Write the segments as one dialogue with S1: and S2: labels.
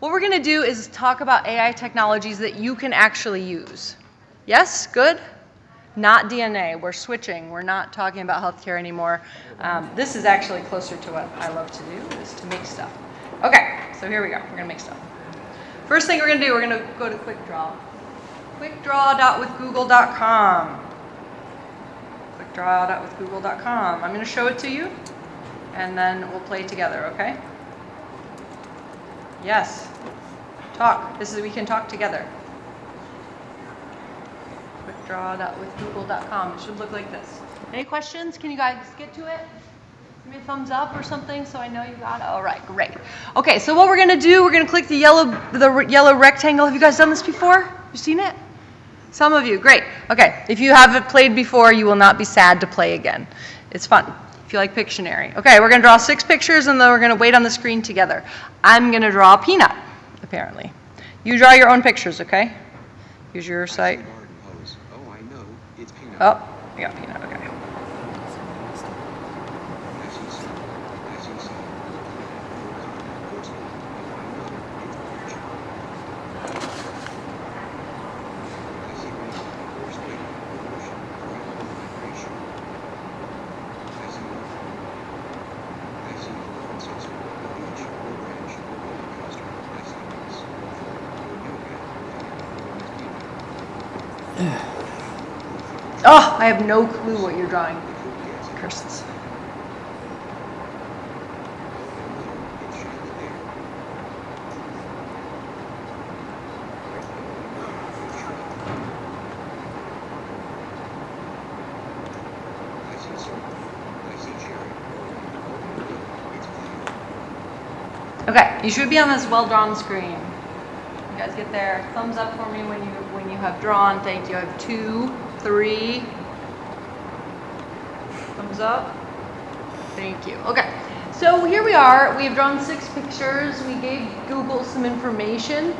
S1: what we're going to do is talk about AI technologies that you can actually use. Yes? Good? Not DNA. We're switching. We're not talking about healthcare anymore. Um, this is actually closer to what I love to do, is to make stuff. Okay, so here we go. We're going to make stuff. First thing we're going to do, we're going to go to QuickDraw. QuickDraw.withgoogle.com. QuickDraw.withgoogle.com. I'm going to show it to you, and then we'll play together, okay? Yes. Talk. This is we can talk together. Quickdraw.withgoogle.com. It should look like this. Any questions? Can you guys get to it? Give me a thumbs up or something so I know you got it. All right, great. Okay, so what we're gonna do, we're gonna click the yellow the yellow rectangle. Have you guys done this before? You seen it? Some of you, great. Okay, if you haven't played before, you will not be sad to play again. It's fun you like Pictionary. Okay, we're gonna draw six pictures and then we're gonna wait on the screen together. I'm gonna draw a peanut, apparently. You draw your own pictures, okay? Use your site.
S2: Oh, I know. It's peanut.
S1: Oh, I got peanut, okay.
S2: As you say. As you say. Unfortunately, oh, I know. It's orange. As you make first wave evolution, gradual migration. As you know. As you know, ancestor, or beach, or branch, or roller coaster, as you pass, or yoga,
S1: Oh, I have no clue what you're drawing. Curses. Okay, you should be on this well-drawn screen. You guys get there. Thumbs up for me when you when you have drawn. Thank you. I have two, three. Thumbs up. Thank you. Okay. So here we are. We have drawn six pictures. We gave Google some information.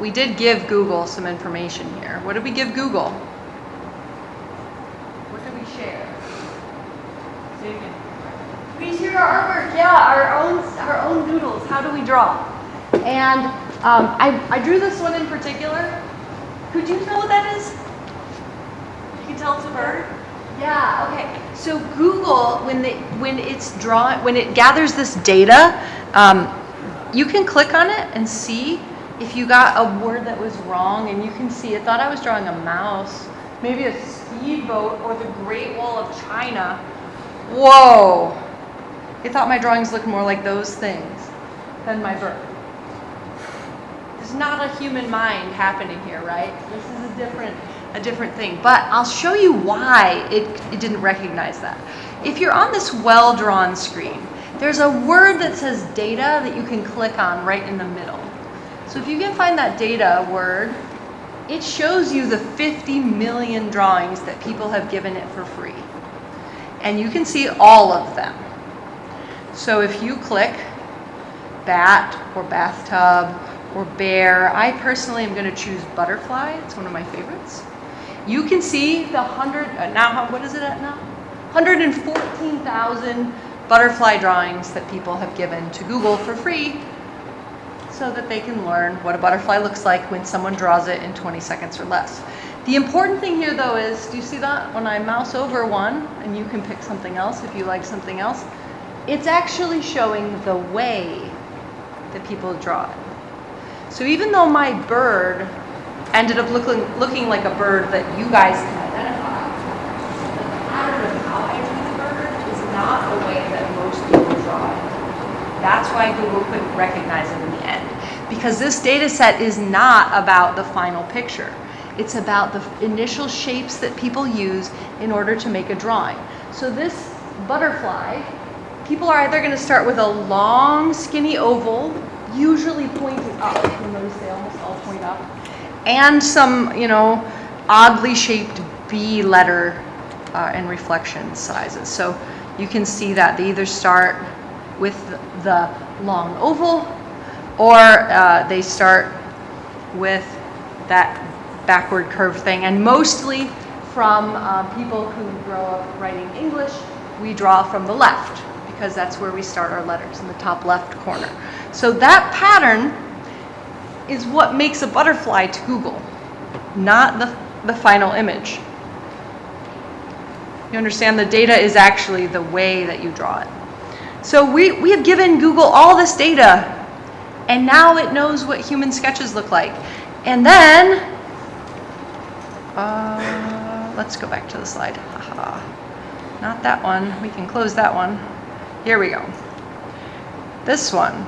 S1: We did give Google some information here. What did we give Google? What did we share? We share our artwork, yeah, our own our own doodles. How do we draw? And um, I, I drew this one in particular. Could you tell what that is? Can tell it's a bird. Yeah. Okay. So Google, when they when it's draw when it gathers this data, um, you can click on it and see if you got a word that was wrong, and you can see. It thought I was drawing a mouse, maybe a speedboat or the Great Wall of China. Whoa. It thought my drawings looked more like those things than my bird. There's not a human mind happening here, right? This is a different, a different thing. But I'll show you why it, it didn't recognize that. If you're on this well-drawn screen, there's a word that says data that you can click on right in the middle. So if you can find that data word, it shows you the 50 million drawings that people have given it for free. And you can see all of them. So if you click bat or bathtub or bear, I personally am going to choose butterfly. It's one of my favorites. You can see the 100, uh, now what is it at now? 114,000 butterfly drawings that people have given to Google for free so that they can learn what a butterfly looks like when someone draws it in 20 seconds or less. The important thing here though is, do you see that? When I mouse over one, and you can pick something else if you like something else, it's actually showing the way that people draw it. So even though my bird ended up looking, looking like a bird that you guys can identify, the pattern of how I drew the bird is not the way that most people draw it. That's why Google couldn't recognize it in the end. Because this data set is not about the final picture. It's about the initial shapes that people use in order to make a drawing. So this butterfly, people are either going to start with a long, skinny oval, usually pointing up. You'll notice they almost all point up. And some, you know, oddly shaped B letter uh, and reflection sizes. So you can see that they either start with the long oval or uh, they start with that backward curve thing. And mostly from uh, people who grow up writing English, we draw from the left because that's where we start our letters in the top left corner. So that pattern is what makes a butterfly to Google, not the, the final image. You understand the data is actually the way that you draw it. So we, we have given Google all this data and now it knows what human sketches look like. And then, uh, let's go back to the slide. Not that one. We can close that one. Here we go. This one.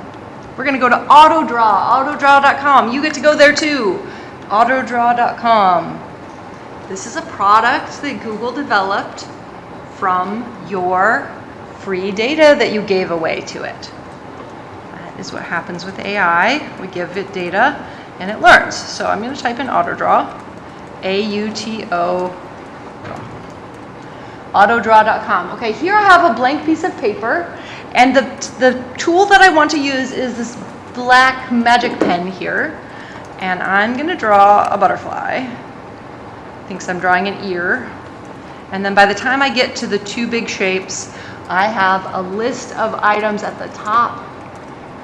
S1: We're going to go to AutoDraw, autodraw.com. You get to go there too. Autodraw.com. This is a product that Google developed from your free data that you gave away to it. That is what happens with AI. We give it data and it learns. So I'm going to type in AutoDraw, A-U-T-O, autodraw.com. Okay, here I have a blank piece of paper and the, the tool that I want to use is this black magic pen here. And I'm going to draw a butterfly. Thinks I'm drawing an ear. And then by the time I get to the two big shapes, I have a list of items at the top.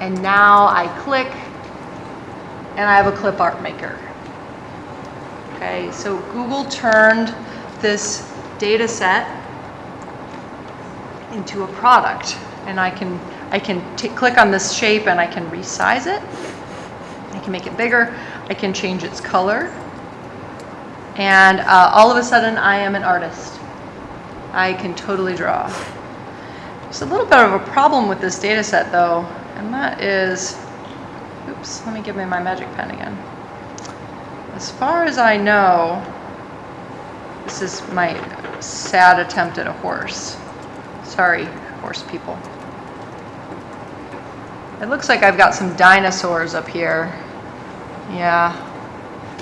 S1: And now I click and I have a clip art maker. Okay, so Google turned this data set into a product. And I can, I can click on this shape and I can resize it. I can make it bigger. I can change its color. And uh, all of a sudden, I am an artist. I can totally draw. There's a little bit of a problem with this data set, though, and that is, oops, let me give me my magic pen again. As far as I know, this is my sad attempt at a horse. Sorry, horse people. It looks like I've got some dinosaurs up here. Yeah.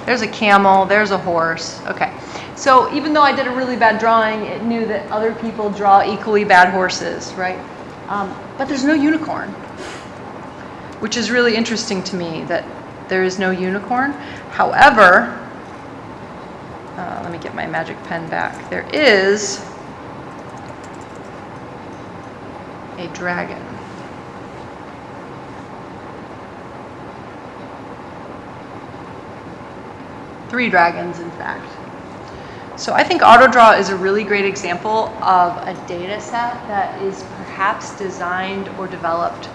S1: There's a camel, there's a horse. Okay. So even though I did a really bad drawing, it knew that other people draw equally bad horses, right? Um, but there's no unicorn, which is really interesting to me that there is no unicorn. However, uh, let me get my magic pen back. There is a dragon. Three dragons, in fact. So I think AutoDraw is a really great example of a data set that is perhaps designed or developed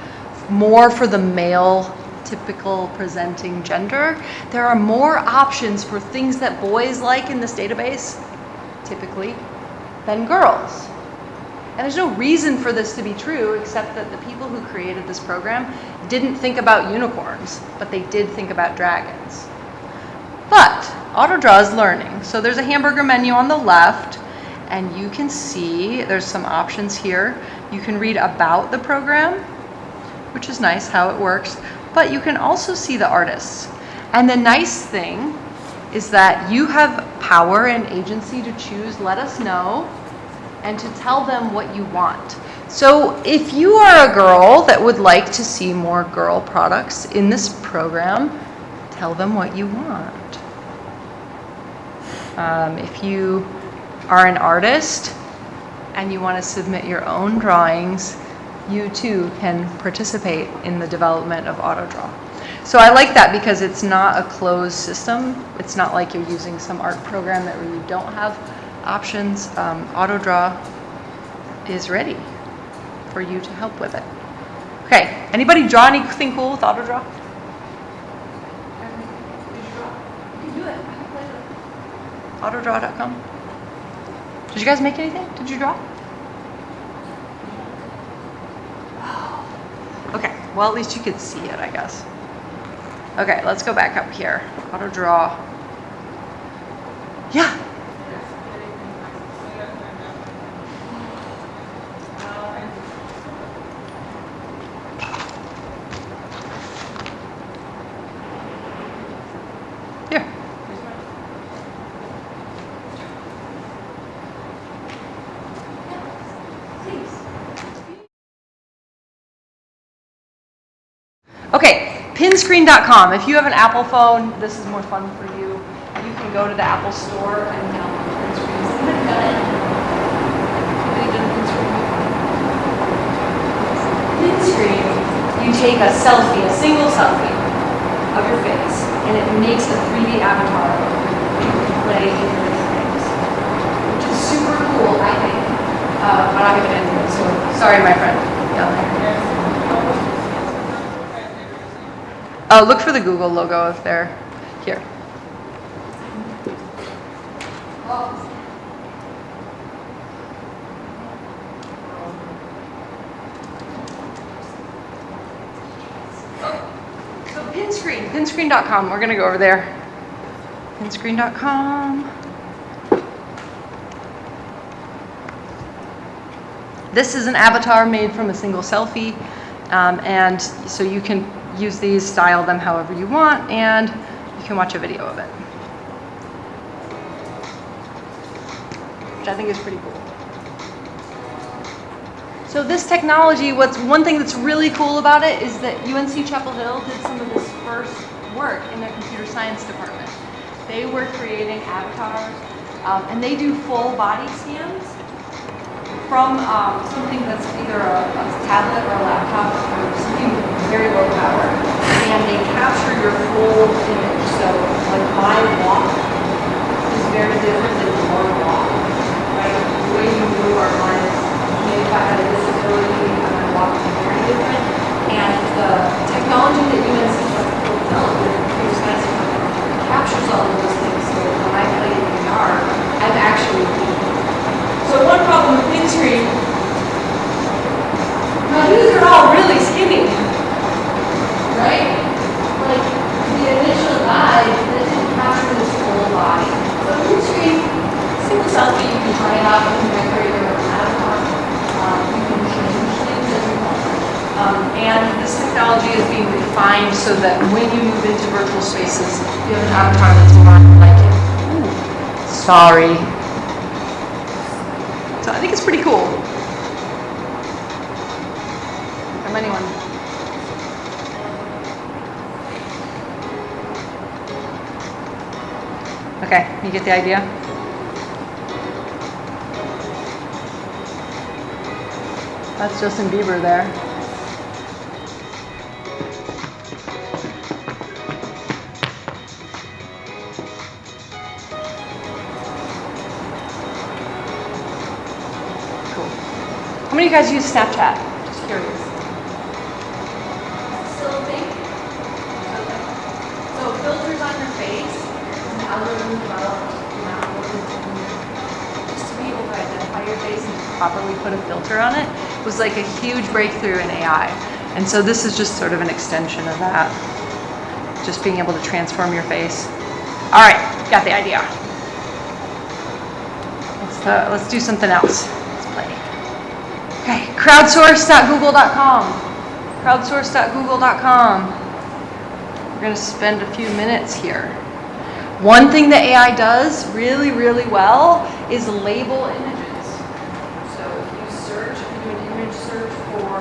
S1: more for the male typical presenting gender. There are more options for things that boys like in this database, typically, than girls. And there's no reason for this to be true except that the people who created this program didn't think about unicorns, but they did think about dragons. But AutoDraw is learning. So there's a hamburger menu on the left, and you can see there's some options here. You can read about the program, which is nice how it works, but you can also see the artists. And the nice thing is that you have power and agency to choose let us know and to tell them what you want. So if you are a girl that would like to see more girl products in this program, tell them what you want. Um, if you are an artist and you want to submit your own drawings, you too can participate in the development of AutoDraw. So I like that because it's not a closed system. It's not like you're using some art program that you don't have options. Um, AutoDraw is ready for you to help with it. Okay, anybody draw anything cool with AutoDraw? autodraw.com. Did you guys make anything? Did you draw? Okay, well, at least you could see it, I guess. Okay, let's go back up here. Auto draw. Yeah. Here. Okay, pinscreen.com. If you have an Apple phone, this is more fun for you. You can go to the Apple Store and download Pinscreen. Somebody it? Somebody done Pinscreen? Pinscreen, you take a selfie, a single selfie of your face, and it makes a 3D avatar play in your things, which is super cool, I think. Uh, but I'm gonna end it, so sorry, my friend. down there. Uh, look for the Google logo if they're here. So Pinscreen, pinscreen.com. We're gonna go over there. Pinscreen.com. This is an avatar made from a single selfie, um, and so you can use these, style them however you want, and you can watch a video of it. Which I think is pretty cool. So this technology, what's one thing that's really cool about it is that UNC Chapel Hill did some of this first work in their computer science department. They were creating avatars, um, and they do full body scans from um, something that's either a, a tablet or a laptop or very low power, and they capture your full image. So, like my walk is very different than your walk, right? The way you move our minds, maybe if I had a disability, I might walk very different. And the technology that UNC developed in computer science captures all of those things. So when I play in VR, I'm actually so one problem with Pinscreen, now these are all really skinny, right? Like the initial guide, that didn't capture this whole body. So Pinscreen, selfie, you can try out, you can decorate your own avatar, um, you can change things as you want. Um, and this technology is being refined so that when you move into virtual spaces, you have an avatar that's more like it. Ooh, sorry. So I think it's pretty cool. From anyone. Okay, you get the idea? That's Justin Bieber there. Cool. How many of you guys use Snapchat? Just curious. Still a? Okay. So filters on your face, an algorithm developed algorithm just to be able to identify your face and properly put a filter on it was like a huge breakthrough in AI. And so this is just sort of an extension of that. Just being able to transform your face. All right, got the idea. Let's, uh, let's do something else. Let's play. Okay, crowdsource.google.com. Crowdsource.google.com. We're going to spend a few minutes here. One thing that AI does really, really well is label images. So if you search, if you do an image search for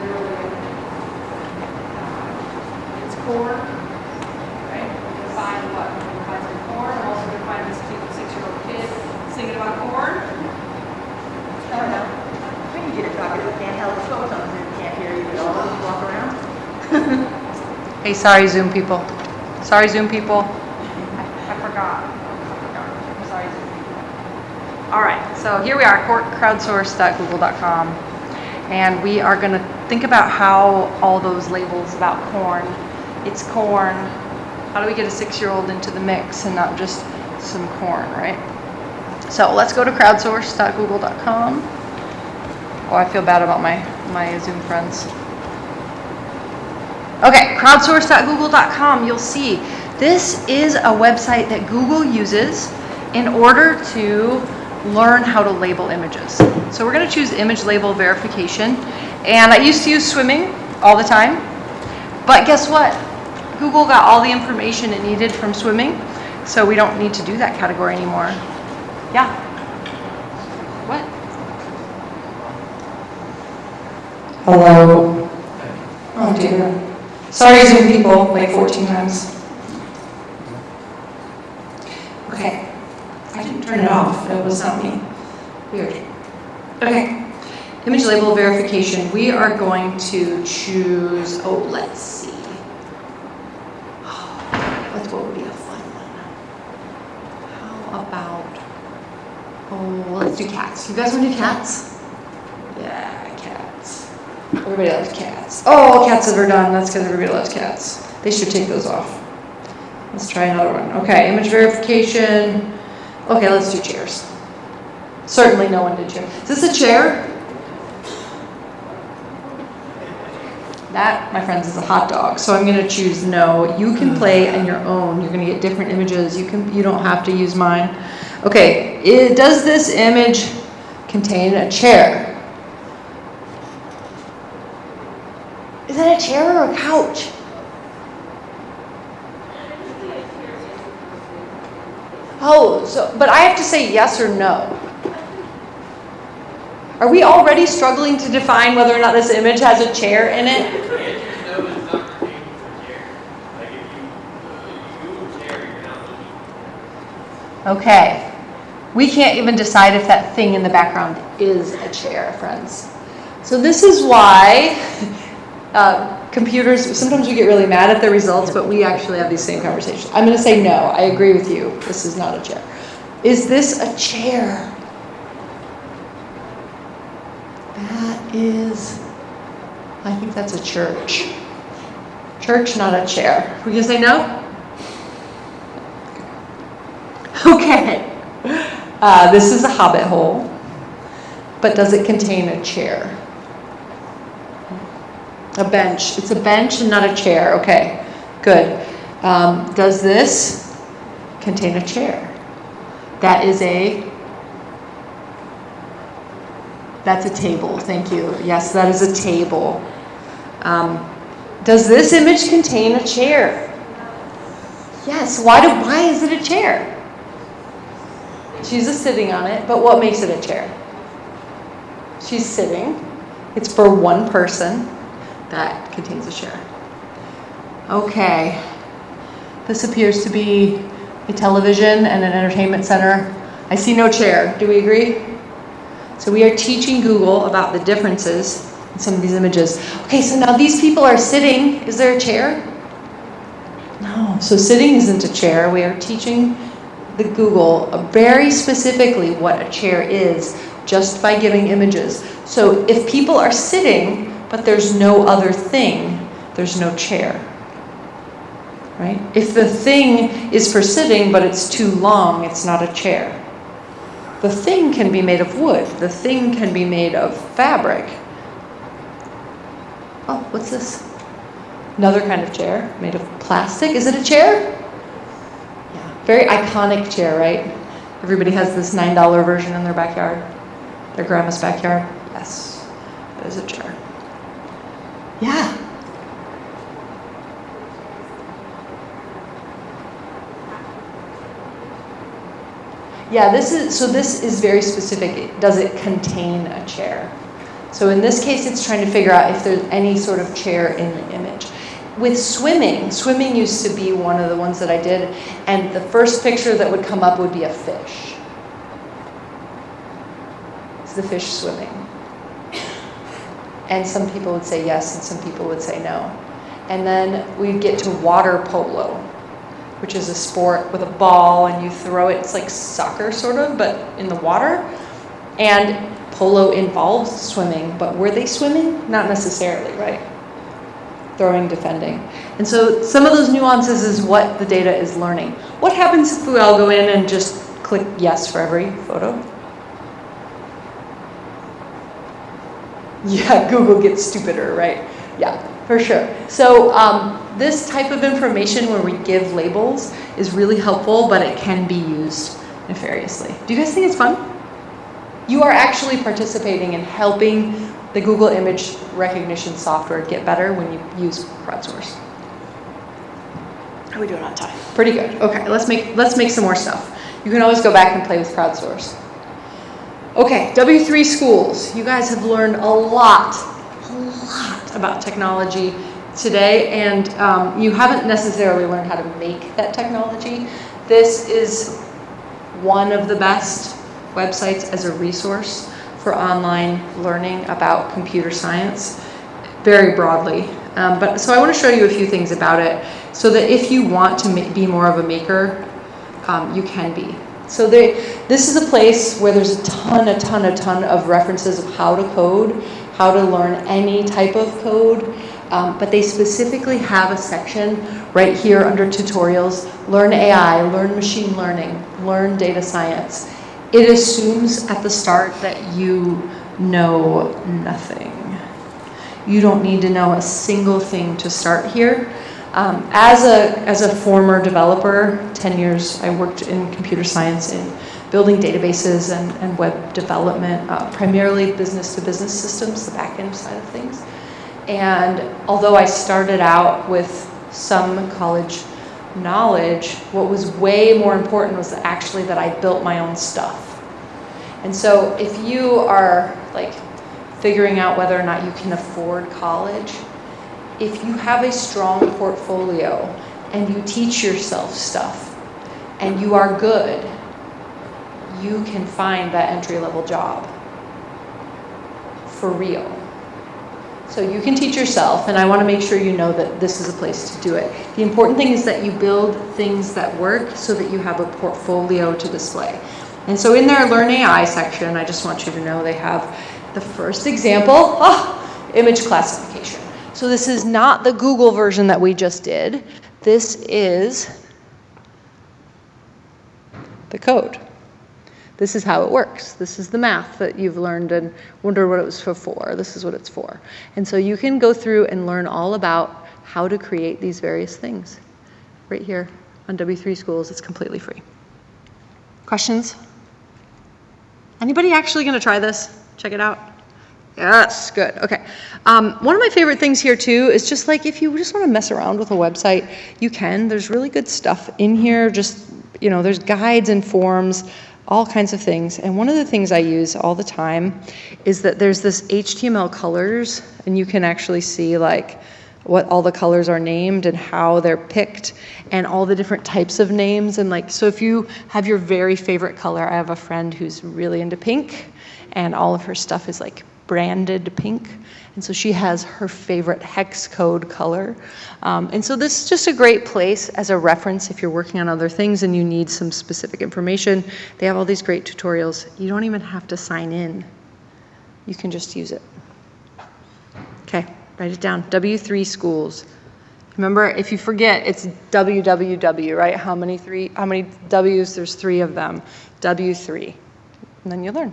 S1: literally uh, its core, right? You can find what? You can find some corn. I'm also going to find this cute six-year-old kid singing about corn.
S3: I don't know. When you get a talking to handheld phones on Zoom, can't hear you at all, you walk around.
S1: Hey, sorry, Zoom people. Sorry, Zoom people. I I forgot. I forgot. Sorry, Zoom. All right, so here we are, crowdsource.google.com. And we are going to think about how all those labels about corn, it's corn, how do we get a six-year-old into the mix and not just some corn, right? So let's go to crowdsource.google.com. Oh, I feel bad about my, my Zoom friends. Okay, crowdsource.google.com, you'll see this is a website that Google uses in order to learn how to label images. So we're going to choose image label verification. And I used to use swimming all the time. But guess what? Google got all the information it needed from swimming, so we don't need to do that category anymore. Yeah. What? Hello. Oh dear. Sorry, Zoom people, like 14 times. Okay. I didn't turn it off. It was not me. Weird. Okay. Image label verification. We are going to choose, oh, let's see. What's what would be a fun one? How about? Oh, let's do cats. You guys want to do cats? Yeah. Everybody loves cats. Oh, cats are done. That's because everybody loves cats. They should take those off. Let's try another one. Okay, image verification. Okay, let's do chairs. Certainly no one did chair. Is this a chair? That, my friends, is a hot dog. So I'm gonna choose no. You can mm-hmm. play on your own. You're gonna get different images. You can, you don't have to use mine. Okay, it, does this image contain a chair? Is that a chair or a couch? Oh, so, but I have to say yes or no. Are we already struggling to define whether or not this image has a chair in it?
S4: You can't just know it's not pertaining to a chair. Like if you, uh, you Google chair, you're not looking.
S1: Okay. We can't even decide if that thing in the background is a chair, friends. So this is why uh, computers, sometimes we get really mad at the results, but we actually have these same conversations. I'm going to say no. I agree with you. This is not a chair. Is this a chair? That is, I think that's a church. Church, not a chair. We can say no? Okay. Uh, this is a hobbit hole, but does it contain a chair? A bench. It's a bench and not a chair. Okay, good. Um, does this contain a chair? That is a. That's a table. Thank you. Yes, that is a table. Um, does this image contain a chair? Yes. Why do? Why is it a chair? She's sitting on it, but what makes it a chair? She's sitting. It's for one person. That contains a chair. Okay. This appears to be a television and an entertainment center. I see no chair. Do we agree? So we are teaching Google about the differences in some of these images. Okay, so now these people are sitting. Is there a chair? No. So sitting isn't a chair. We are teaching the Google very specifically what a chair is just by giving images. So if people are sitting, but there's no other thing, there's no chair. Right? If the thing is for sitting, but it's too long, it's not a chair. The thing can be made of wood, the thing can be made of fabric. Oh, what's this? Another kind of chair made of plastic. Is it a chair? Yeah, very iconic chair, right? Everybody has this $9 version in their backyard, their grandma's backyard. Yes, there's a chair. Yeah. Yeah, this is so this is very specific. Does it contain a chair? So in this case, it's trying to figure out if there's any sort of chair in the image. With swimming, swimming used to be one of the ones that I did, and the first picture that would come up would be a fish. Is the fish swimming? And some people would say yes, and some people would say no. And then we'd get to water polo, which is a sport with a ball and you throw it. It's like soccer, sort of, but in the water. And polo involves swimming, but were they swimming? Not necessarily, right? Throwing, defending. And so some of those nuances is what the data is learning. What happens if we all go in and just click yes for every photo? Yeah, Google gets stupider, right? Yeah, for sure. So um, this type of information where we give labels is really helpful, but it can be used nefariously. Do you guys think it's fun? You are actually participating in helping the Google image recognition software get better when you use crowdsource. How are we doing on time? Pretty good. Okay, let's make let's make some more stuff. You can always go back and play with crowdsource. Okay, W3 schools. You guys have learned a lot, a lot about technology today, and um, you haven't necessarily learned how to make that technology. This is one of the best websites as a resource for online learning about computer science, very broadly. Um, but so I want to show you a few things about it, so that if you want to be more of a maker, um, you can be. So they, this is a place where there's a ton, a ton, a ton of references of how to code, how to learn any type of code. Um, but they specifically have a section right here under tutorials, learn AI, learn machine learning, learn data science. It assumes at the start that you know nothing. You don't need to know a single thing to start here. Um, as, a, as a former developer, 10 years I worked in computer science in building databases and, and web development, uh, primarily business to business systems, the back end side of things. And although I started out with some college knowledge, what was way more important was actually that I built my own stuff. And so if you are like figuring out whether or not you can afford college, if you have a strong portfolio and you teach yourself stuff and you are good, you can find that entry level job for real. So you can teach yourself, and I want to make sure you know that this is a place to do it. The important thing is that you build things that work so that you have a portfolio to display. And so in their Learn AI section, I just want you to know they have the first example, ah, image classification. So this is not the Google version that we just did. This is the code. This is how it works. This is the math that you've learned and wonder what it was for for. This is what it's for. And so you can go through and learn all about how to create these various things. Right here on W3 Schools, it's completely free. Questions? Anybody actually going to try this? Check it out. Yes, good. Okay. Um, one of my favorite things here too is just like if you just want to mess around with a website, you can. There's really good stuff in here. Just you know, there's guides and forms, all kinds of things. And one of the things I use all the time is that there's this HTML colors, and you can actually see like what all the colors are named and how they're picked and all the different types of names and like so if you have your very favorite color i have a friend who's really into pink and all of her stuff is like branded pink and so she has her favorite hex code color um, and so this is just a great place as a reference if you're working on other things and you need some specific information they have all these great tutorials you don't even have to sign in you can just use it okay Write it down. W3 schools. Remember, if you forget, it's WWW, right? How many three? How many W's? There's three of them. W3, and then you learn.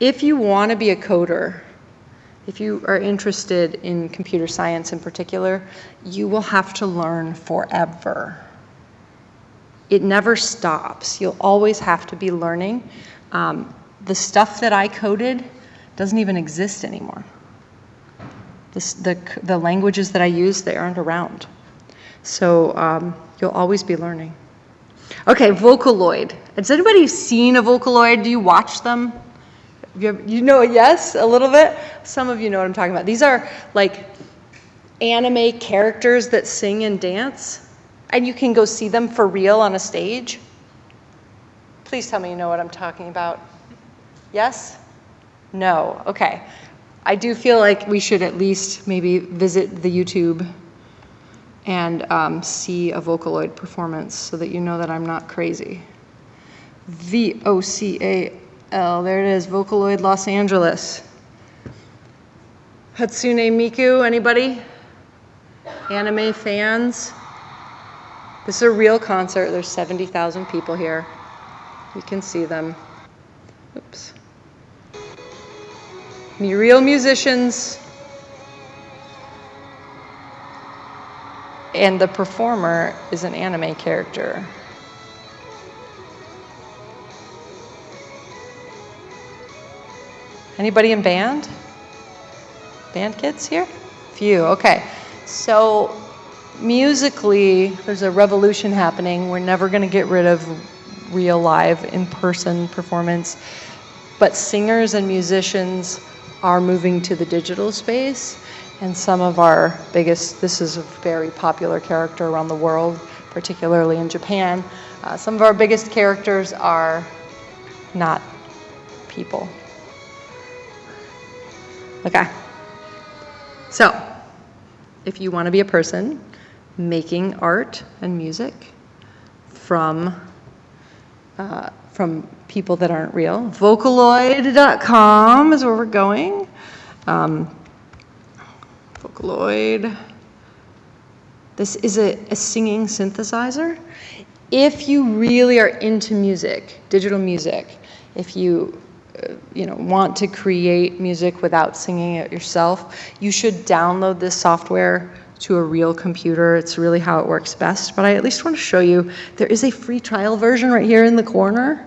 S1: If you want to be a coder, if you are interested in computer science in particular, you will have to learn forever. It never stops. You'll always have to be learning. Um, the stuff that I coded doesn't even exist anymore. This, the, the languages that I use, they aren't around. So um, you'll always be learning. Okay, Vocaloid. Has anybody seen a Vocaloid? Do you watch them? You, you know, yes, a little bit. Some of you know what I'm talking about. These are like anime characters that sing and dance, and you can go see them for real on a stage. Please tell me you know what I'm talking about. Yes? No, okay. I do feel like we should at least maybe visit the YouTube and um, see a Vocaloid performance so that you know that I'm not crazy. V O C A L, there it is, Vocaloid Los Angeles. Hatsune Miku, anybody? Anime fans? This is a real concert. There's 70,000 people here. You can see them. Oops real musicians, and the performer is an anime character. Anybody in band? Band kids here? Few, okay. So musically, there's a revolution happening. We're never going to get rid of real live in person performance. But singers and musicians are moving to the digital space. And some of our biggest, this is a very popular character around the world, particularly in Japan. Uh, some of our biggest characters are not people. Okay. So, if you want to be a person making art and music from uh, from people that aren't real, Vocaloid.com is where we're going. Um, Vocaloid. This is a, a singing synthesizer. If you really are into music, digital music, if you you know want to create music without singing it yourself, you should download this software to a real computer. It's really how it works best. But I at least want to show you there is a free trial version right here in the corner.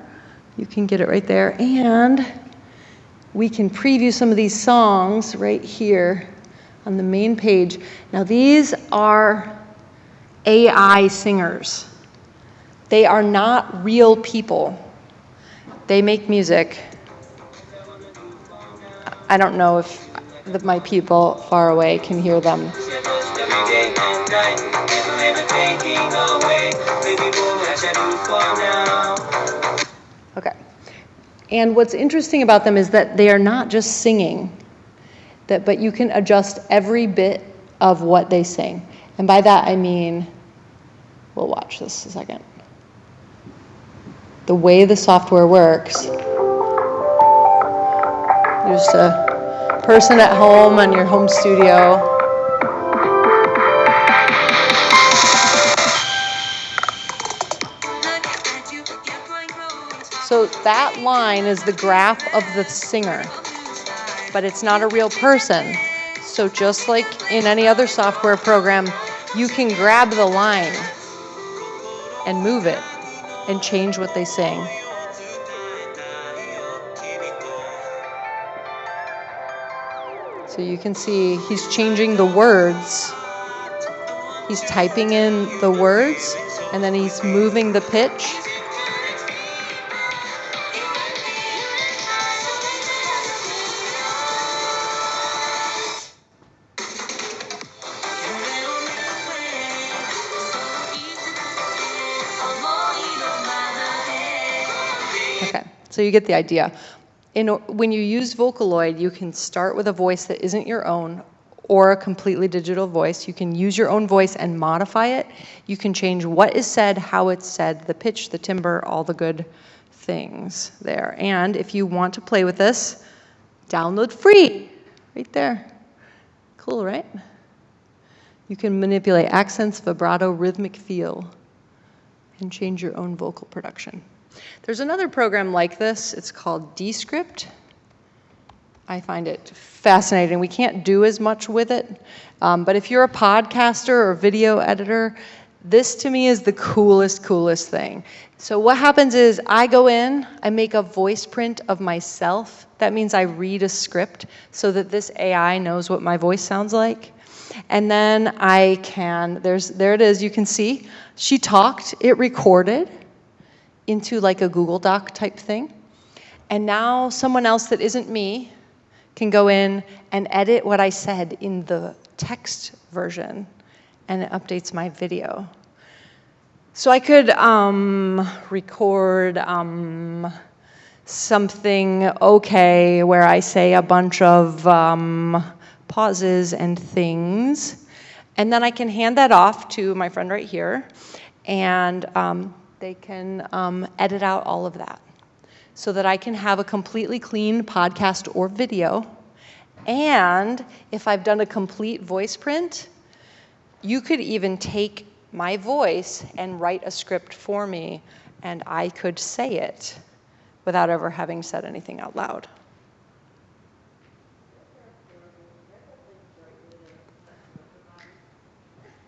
S1: You can get it right there, and we can preview some of these songs right here on the main page. Now these are AI singers. They are not real people. They make music. I don't know if the, my people far away can hear them. Okay. And what's interesting about them is that they are not just singing, that, but you can adjust every bit of what they sing. And by that I mean, we'll watch this a second. The way the software works, you're just a person at home on your home studio. So that line is the graph of the singer, but it's not a real person. So just like in any other software program, you can grab the line and move it and change what they sing. So you can see he's changing the words. He's typing in the words and then he's moving the pitch. Okay, so you get the idea. In, when you use Vocaloid, you can start with a voice that isn't your own or a completely digital voice. You can use your own voice and modify it. You can change what is said, how it's said, the pitch, the timbre, all the good things there. And if you want to play with this, download free, right there. Cool, right? You can manipulate accents, vibrato, rhythmic feel, and change your own vocal production. There's another program like this. It's called Descript. I find it fascinating. We can't do as much with it, um, but if you're a podcaster or video editor, this to me is the coolest, coolest thing. So what happens is I go in, I make a voice print of myself. That means I read a script so that this AI knows what my voice sounds like. And then I can, there's, there it is, you can see. She talked, it recorded into like a Google Doc type thing. And now someone else that isn't me can go in and edit what I said in the text version and it updates my video. So I could um, record um, something okay where I say a bunch of um, pauses and things. And then I can hand that off to my friend right here. And um, they can um, edit out all of that so that I can have a completely clean podcast or video. And if I've done a complete voice print, you could even take my voice and write a script for me, and I could say it without ever having said anything out loud.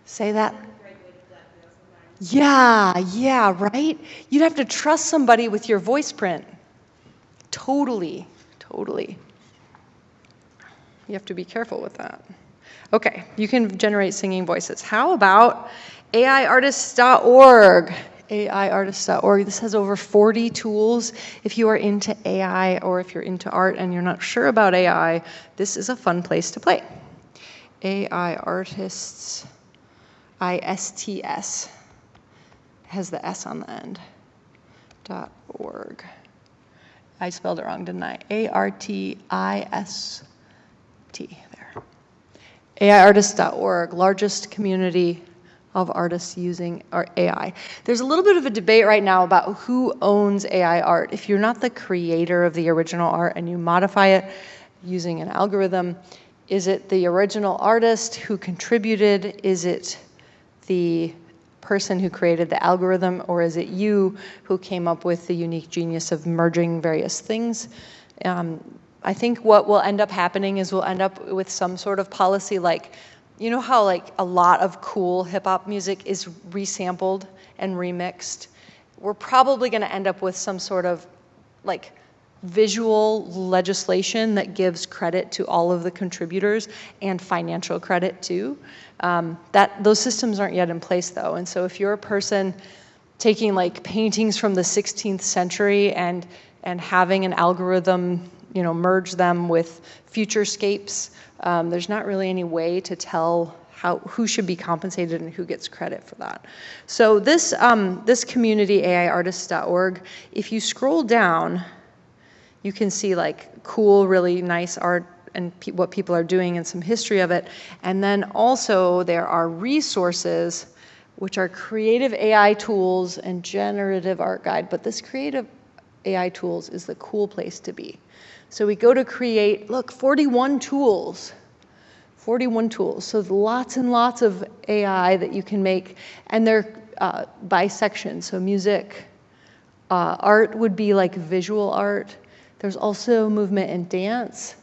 S1: Say that. Yeah, yeah, right? You'd have to trust somebody with your voice print. Totally, totally. You have to be careful with that. Okay, you can generate singing voices. How about AIartist.org? AIartist.org. This has over 40 tools. If you are into AI or if you're into art and you're not sure about AI, this is a fun place to play. AI Artists, I-S-T-S, has the S on the end, dot org. I spelled it wrong, didn't I? A-R-T-I-S T there. AIartist.org, largest community of artists using AI. There's a little bit of a debate right now about who owns AI art. If you're not the creator of the original art and you modify it using an algorithm, is it the original artist who contributed? Is it the person who created the algorithm, or is it you who came up with the unique genius of merging various things? Um, I think what will end up happening is we'll end up with some sort of policy like, you know how like a lot of cool hip hop music is resampled and remixed? We're probably going to end up with some sort of like visual legislation that gives credit to all of the contributors and financial credit too. Um, that those systems aren't yet in place though, and so if you're a person taking like paintings from the 16th century and and having an algorithm you know, merge them with futurescapes. Um, there's not really any way to tell how, who should be compensated and who gets credit for that. So this, um, this community, aiartists.org, if you scroll down, you can see like cool, really nice art and pe what people are doing and some history of it. And then also there are resources which are creative AI tools and generative art guide. But this creative AI tools is the cool place to be. So we go to create, look, 41 tools. 41 tools. So lots and lots of AI that you can make, and they're uh, by section. So music, uh, art would be like visual art. There's also movement and dance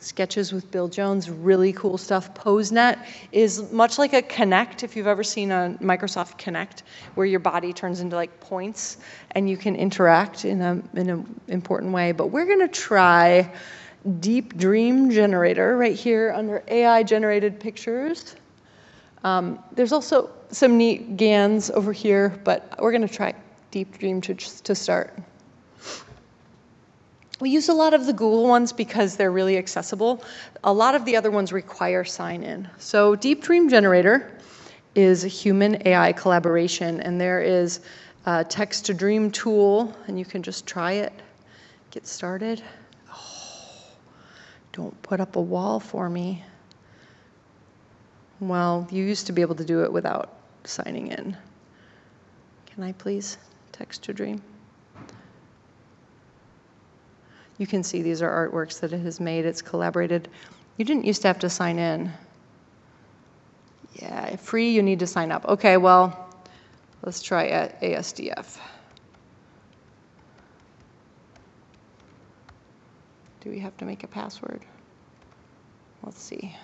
S1: sketches with Bill Jones, really cool stuff. PoseNet is much like a Kinect, if you've ever seen a Microsoft Kinect, where your body turns into like points and you can interact in a in an important way. But we're gonna try Deep Dream Generator right here under AI generated pictures. Um, there's also some neat GANs over here, but we're gonna try Deep Dream to, to start. We use a lot of the Google ones because they're really accessible. A lot of the other ones require sign in. So Deep Dream Generator is a human AI collaboration and there is a text to dream tool and you can just try it, get started. Oh, don't put up a wall for me. Well, you used to be able to do it without signing in. Can I please text to dream? You can see these are artworks that it has made. It's collaborated. You didn't used to have to sign in. Yeah, free, you need to sign up. Okay, well, let's try ASDF. Do we have to make a password? Let's see.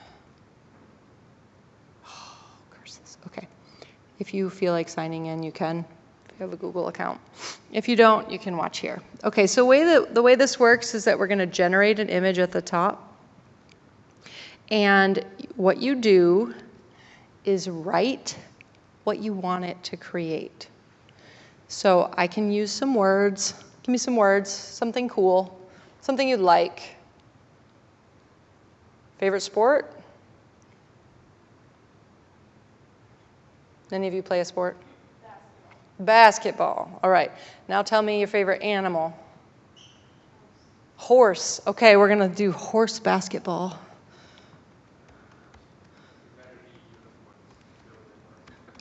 S1: Oh, curses. Okay. If you feel like signing in, you can you have a Google account. If you don't, you can watch here. Okay, so way the, the way this works is that we're going to generate an image at the top. And what you do is write what you want it to create. So I can use some words. Give me some words, something cool, something you'd like. Favorite sport? Any of you play a sport? Basketball. All right. Now tell me your favorite animal. Horse. Okay, we're going to do horse basketball.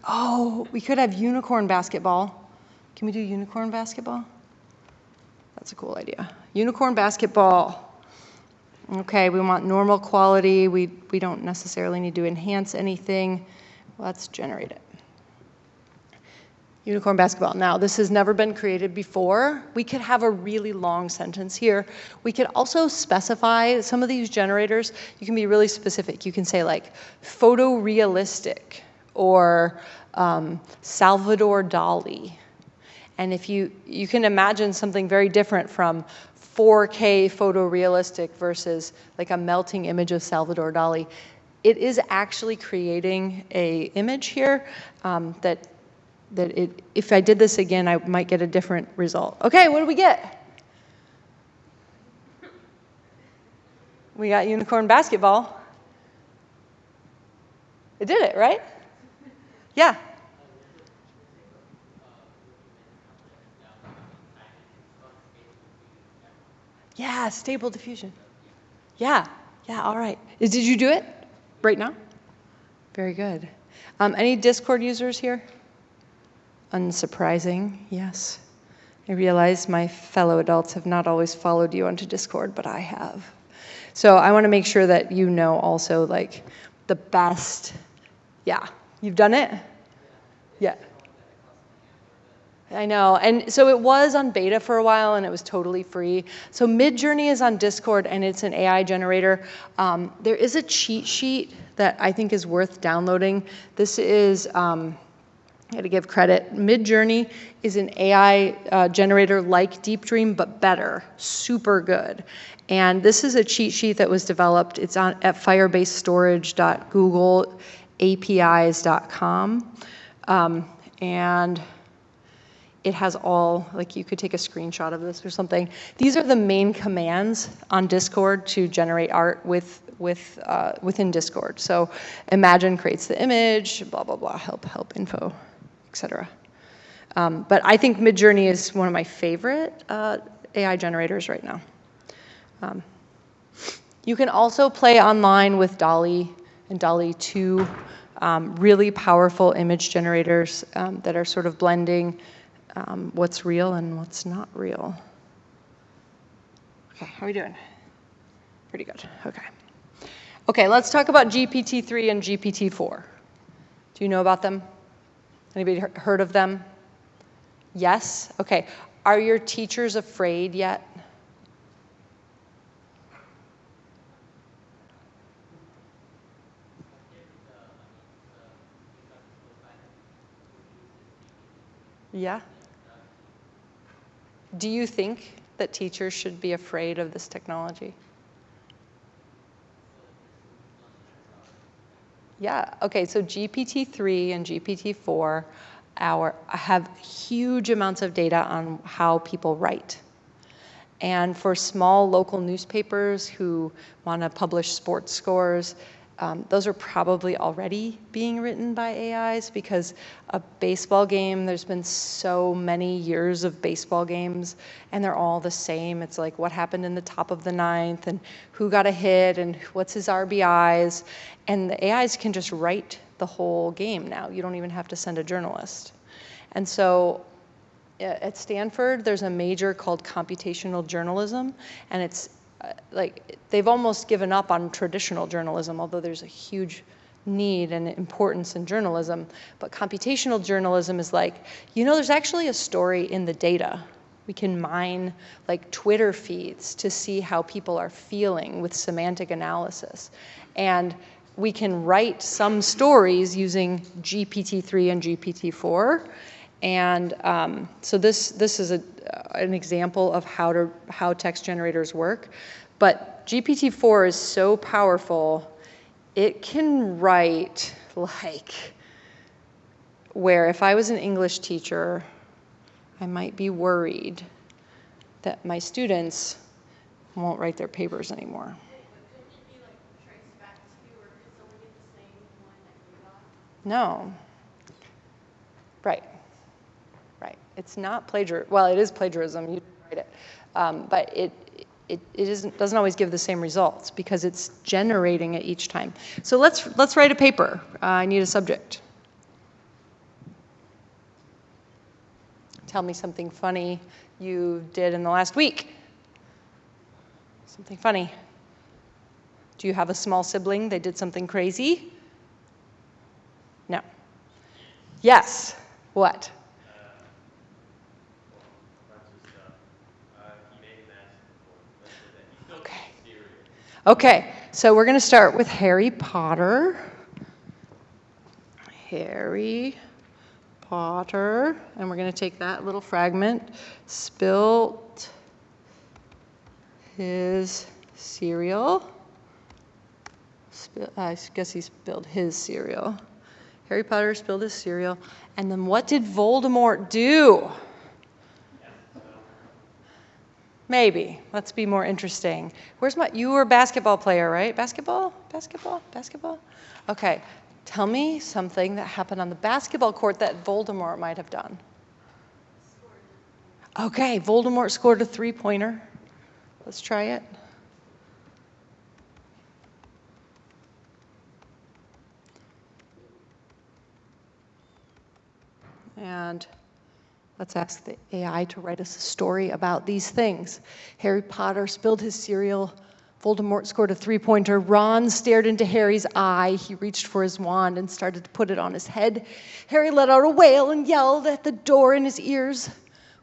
S1: Oh, we could have unicorn basketball. Can we do unicorn basketball? That's a cool idea. Unicorn basketball. Okay, we want normal quality. We, we don't necessarily need to enhance anything. Let's generate it. Unicorn basketball. Now, this has never been created before. We could have a really long sentence here. We could also specify some of these generators. You can be really specific. You can say like photorealistic or um, Salvador Dali. And if you, you can imagine something very different from 4K photorealistic versus like a melting image of Salvador Dali. It is actually creating a image here um, that that it, if I did this again, I might get a different result. Okay, what do we get? We got unicorn basketball. It did it, right? Yeah. Yeah, stable diffusion. Yeah, Yeah, all right. Did you do it right now? Very good. Um, any Discord users here? Unsurprising, yes. I realize my fellow adults have not always followed you onto Discord, but I have. So I want to make sure that you know also like the best. Yeah, you've done it? Yeah. I know. And so it was on beta for a while and it was totally free. So Midjourney is on Discord and it's an AI generator. Um, there is a cheat sheet that I think is worth downloading. This is, um, I gotta give credit. Midjourney is an AI uh, generator like Deep Dream, but better, super good. And this is a cheat sheet that was developed. It's on at firebasestorage.googleapis.com. Um, and it has all, like you could take a screenshot of this or something. These are the main commands on Discord to generate art with, with, uh, within Discord. So imagine creates the image, blah, blah, blah, help, help, info, etc. Um, but I think Midjourney is one of my favorite uh, AI generators right now. Um, you can also play online with DALL-E and DALL-E 2, um, really powerful image generators um, that are sort of blending um, what's real and what's not real. Okay, how are we doing? Pretty good, okay. Okay, let's talk about GPT-3 and GPT-4. Do you know about them? Anybody heard of them? Yes? Okay. Are your teachers afraid yet? Yeah? Do you think that teachers should be afraid of this technology? Yeah, okay, so GPT-3 and GPT-4 our, have huge amounts of data on how people write. And for small local newspapers who want to publish sports scores, um, those are probably already being written by AIs because a baseball game, there's been so many years of baseball games and they're all the same. It's like what happened in the top of the ninth and who got a hit and what's his RBIs. And the AIs can just write the whole game now. You don't even have to send a journalist. And so at Stanford, there's a major called computational journalism, and it's uh, like they've almost given up on traditional journalism, although there's a huge need and importance in journalism. But computational journalism is like, you know, there's actually a story in the data. We can mine like Twitter feeds to see how people are feeling with semantic analysis. And we can write some stories using GPT-3 and GPT-4 and um, so this, this is a, an example of how, to, how text generators work. But GPT-4 is so powerful, it can write like where if I was an English teacher, I might be worried that my students won't write their papers anymore. No. Right. It's not plagiarism. Well, it is plagiarism. You write it. Um, but it, it, it isn't, doesn't always give the same results because it's generating it each time. So let's, let's write a paper. Uh, I need a subject. Tell me something funny you did in the last week. Something funny. Do you have a small sibling? They did something crazy? No. Yes. What? Okay, so we're going to start with Harry Potter. Harry Potter, and we're going to take that little fragment. Spilt his cereal. Spill, I guess he spilled his cereal. Harry Potter spilled his cereal. And then what did Voldemort do? Maybe. Let's be more interesting. Where's my? You were a basketball player, right? Basketball, basketball, basketball. Okay. Tell me something that happened on the basketball court that Voldemort might have done. Okay, Voldemort scored a three pointer. Let's try it. And let's ask the AI to write us a story about these things. Harry Potter spilled his cereal. Voldemort scored a three pointer. Ron stared into Harry's eye. He reached for his wand and started to put it on his head. Harry let out a wail and yelled at the door in his ears.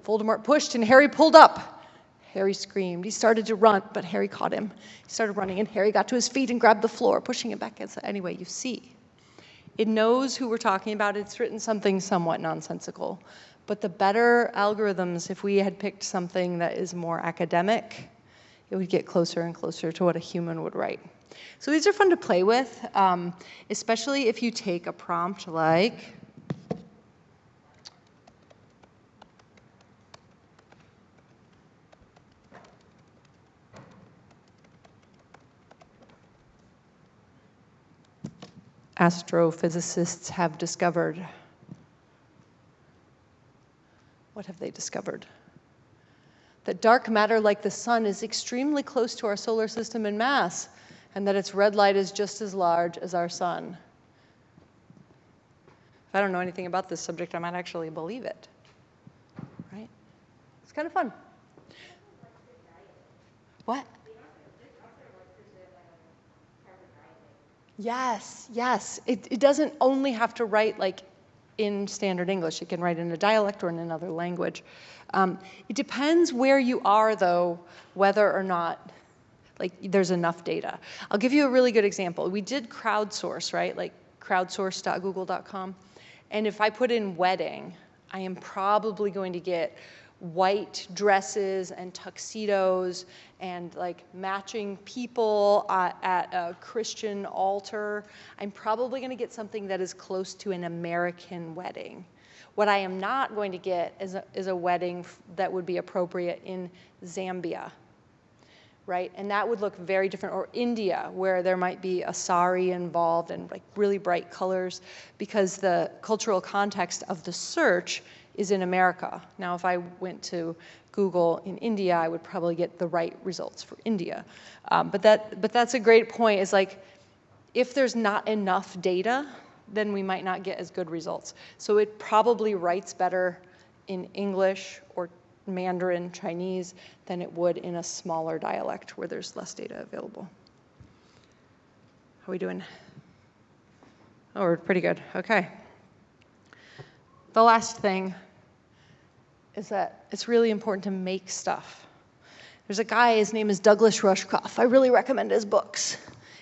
S1: Voldemort pushed and Harry pulled up. Harry screamed. He started to run, but Harry caught him. He started running, and Harry got to his feet and grabbed the floor, pushing him back against. Anyway, you see, it knows who we're talking about. It's written something somewhat nonsensical. But the better algorithms, if we had picked something that is more academic, it would get closer and closer to what a human would write. So these are fun to play with, um, especially if you take a prompt like, astrophysicists have discovered. What have they discovered? That dark matter, like the sun, is extremely close to our solar system in mass, and that its red light is just as large as our sun. If I don't know anything about this subject, I might actually believe it. Right? It's kind of fun. What? Yes, yes. It, it doesn't only have to write like in standard English. It can write in a dialect or in another language. Um, it depends where you are, though, whether or not like there's enough data. I'll give you a really good example. We did crowdsource, right? Like crowdsource.google.com. And if I put in wedding, I am probably going to get white dresses and tuxedos and like matching people uh, at a Christian altar, I'm probably going to get something that is close to an American wedding. What I am not going to get is a, is a wedding that would be appropriate in Zambia, right? And that would look very different. Or India, where there might be a sari involved and like really bright colors, because the cultural context of the search is in America. Now, if I went to Google in India, I would probably get the right results for India. Um, but, that, but that's a great point, is like, if there's not enough data, then we might not get as good results. So it probably writes better in English or Mandarin, Chinese, than it would in a smaller dialect where there's less data available. How are we doing? Oh, we're pretty good. Okay. The last thing is that it's really important to make stuff. There's a guy, his name is Douglas Rushkoff. I really recommend his books.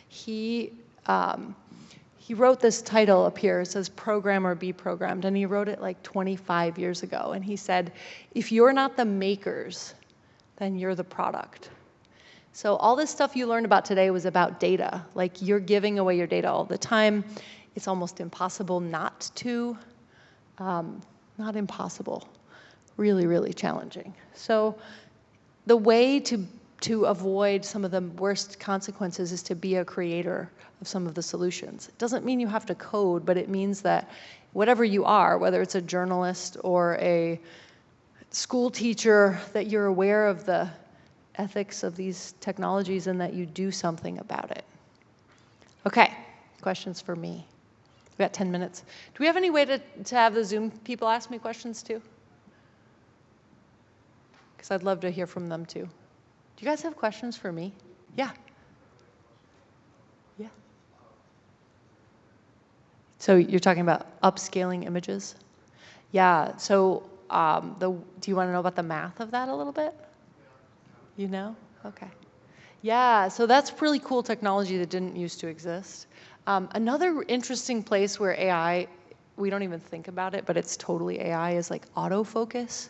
S1: He, um, he wrote this title up here. It says Program or Be Programmed. And he wrote it like 25 years ago. And he said, if you're not the makers, then you're the product. So all this stuff you learned about today was about data. Like you're giving away your data all the time. It's almost impossible not to. Um, not impossible really, really challenging. So the way to, to avoid some of the worst consequences is to be a creator of some of the solutions. It doesn't mean you have to code, but it means that whatever you are, whether it's a journalist or a school teacher, that you're aware of the ethics of these technologies and that you do something about it. Okay, questions for me? Got 10 minutes. Do we have any way to, to have the Zoom people ask me questions too? because I'd love to hear from them too. Do you guys have questions for me? Yeah. Yeah. So you're talking about upscaling images? Yeah. So um, the, do you want to know about the math of that a little bit? You know? Okay. Yeah, so that's really cool technology that didn't used to exist. Um, another interesting place where AI, we don't even think about it, but it's totally AI, is like autofocus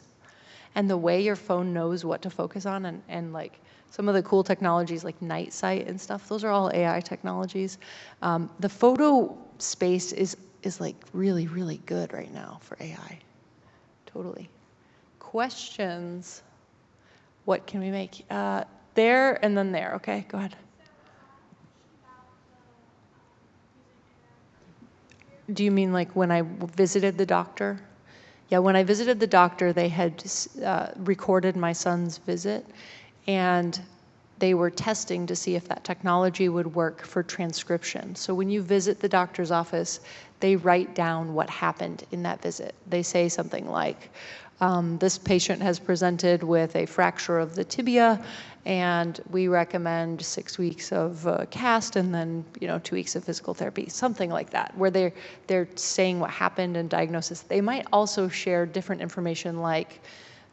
S1: and the way your phone knows what to focus on and, and like some of the cool technologies like night sight and stuff, those are all AI technologies. Um, the photo space is, is like really, really good right now for AI. Totally. Questions? What can we make? Uh, there and then there. Okay, go ahead. Do you mean like when I visited the doctor? Yeah, when I visited the doctor, they had uh, recorded my son's visit, and they were testing to see if that technology would work for transcription. So when you visit the doctor's office, they write down what happened in that visit. They say something like, um, this patient has presented with a fracture of the tibia, and we recommend six weeks of uh, cast and then you know two weeks of physical therapy, something like that, where they're they're saying what happened and diagnosis. They might also share different information like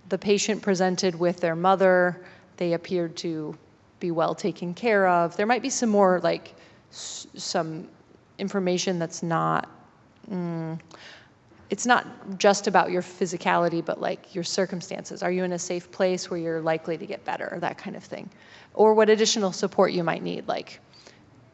S1: the patient presented with their mother, they appeared to be well taken care of. There might be some more like s- some information that's not. Mm, it's not just about your physicality, but like your circumstances. Are you in a safe place where you're likely to get better, or that kind of thing? Or what additional support you might need, like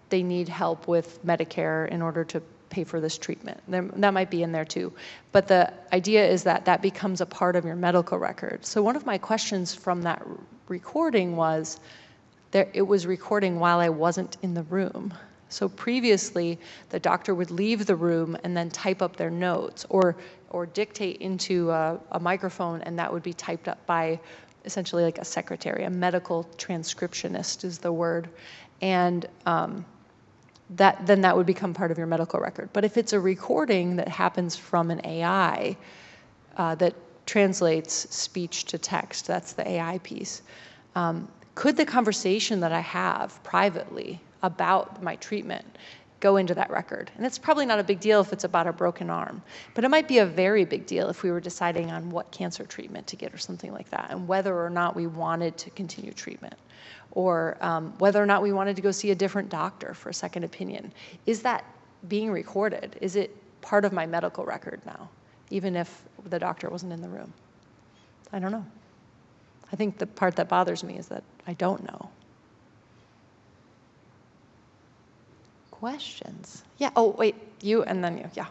S1: they need help with Medicare in order to pay for this treatment. That might be in there too. But the idea is that that becomes a part of your medical record. So one of my questions from that recording was, there, it was recording while I wasn't in the room. So previously, the doctor would leave the room and then type up their notes or, or dictate into a, a microphone, and that would be typed up by essentially like a secretary, a medical transcriptionist is the word. And um, that, then that would become part of your medical record. But if it's a recording that happens from an AI uh, that translates speech to text, that's the AI piece, um, could the conversation that I have privately about my treatment go into that record? And it's probably not a big deal if it's about a broken arm, but it might be a very big deal if we were deciding on what cancer treatment to get or something like that, and whether or not we wanted to continue treatment, or um, whether or not we wanted to go see a different doctor for a second opinion. Is that being recorded? Is it part of my medical record now, even if the doctor wasn't in the room? I don't know. I think the part that bothers me is that I don't know. Questions? Yeah, oh, wait, you and then you, yeah.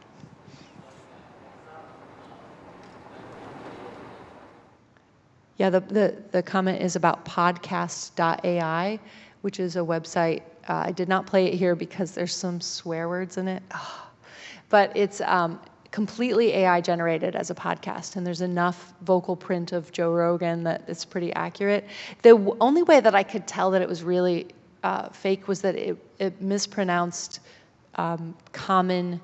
S1: Yeah, the, the, the comment is about podcast.ai, which is a website. Uh, I did not play it here because there's some swear words in it. Ah. But it's um, completely AI generated as a podcast, and there's enough vocal print of Joe Rogan that it's pretty accurate. The only way that I could tell that it was really uh, fake was that it, it mispronounced um, common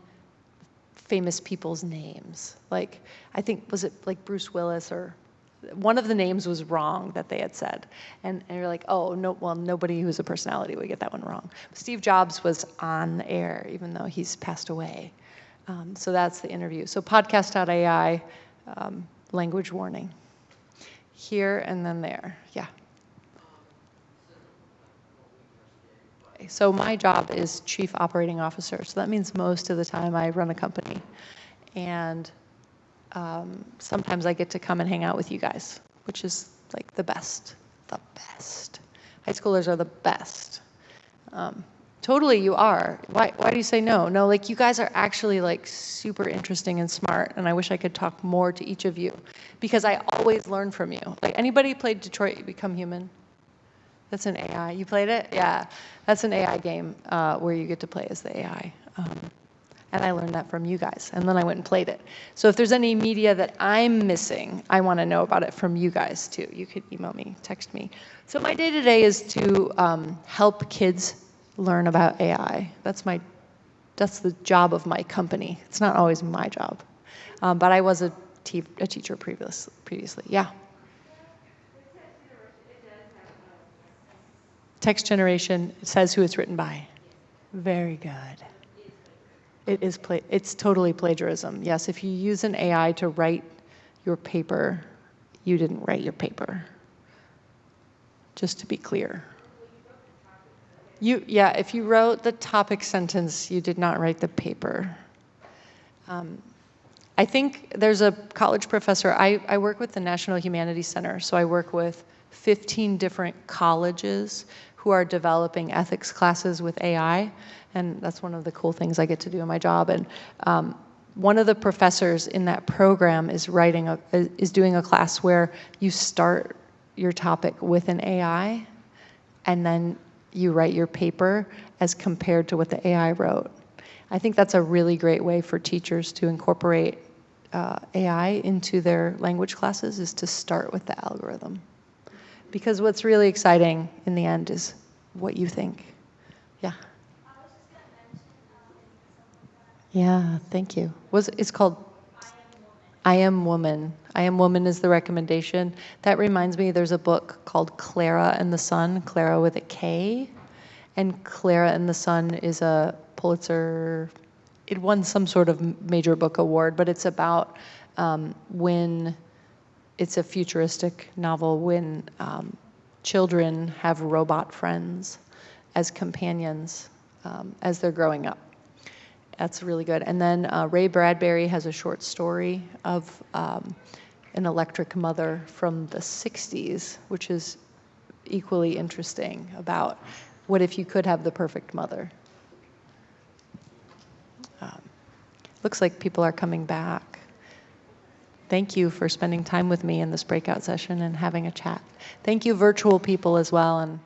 S1: famous people's names. Like, I think, was it like Bruce Willis or one of the names was wrong that they had said. And, and you're like, oh, no, well, nobody who's a personality would get that one wrong. Steve Jobs was on the air, even though he's passed away. Um, so that's the interview. So podcast.ai, um, language warning. Here and then there. Yeah. So my job is chief operating officer. So that means most of the time I run a company. And um, sometimes I get to come and hang out with you guys, which is like the best, the best. High schoolers are the best. Um, totally, you are. Why, why do you say no? No, like you guys are actually like super interesting and smart, and I wish I could talk more to each of you because I always learn from you. Like anybody played Detroit Become Human? That's an AI. You played it? Yeah. That's an AI game uh, where you get to play as the AI. Um, and I learned that from you guys. And then I went and played it. So if there's any media that I'm missing, I want to know about it from you guys too. You could email me, text me. So my day to day is to um, help kids learn about AI. That's my, that's the job of my company. It's not always my job. Um, but I was a, te- a teacher previous, previously. Yeah. Text generation says who it's written by. Very good. It is pla- it's totally plagiarism. Yes, if you use an AI to write your paper, you didn't write your paper. Just to be clear. You yeah, if you wrote the topic sentence, you did not write the paper. Um, I think there's a college professor. I, I work with the National Humanities Center, so I work with 15 different colleges who are developing ethics classes with AI, and that's one of the cool things I get to do in my job. And um, one of the professors in that program is writing a is doing a class where you start your topic with an AI, and then you write your paper as compared to what the AI wrote. I think that's a really great way for teachers to incorporate uh, AI into their language classes is to start with the algorithm Because what's really exciting in the end is what you think. Yeah. Yeah, thank you. Was it's called I Am Woman. I Am Woman is the recommendation. That reminds me there's a book called Klara and the Sun, Klara with a K. And Klara and the Sun is a Pulitzer it won some sort of major book award, but it's about um, when it's a futuristic novel when um, children have robot friends as companions um, as they're growing up. That's really good. And then uh, Ray Bradbury has a short story of um, an electric mother from the 60s, which is equally interesting about what if you could have the perfect mother. Um, looks like people are coming back. Thank you for spending time with me in this breakout session and having a chat. Thank you, virtual people, as well. And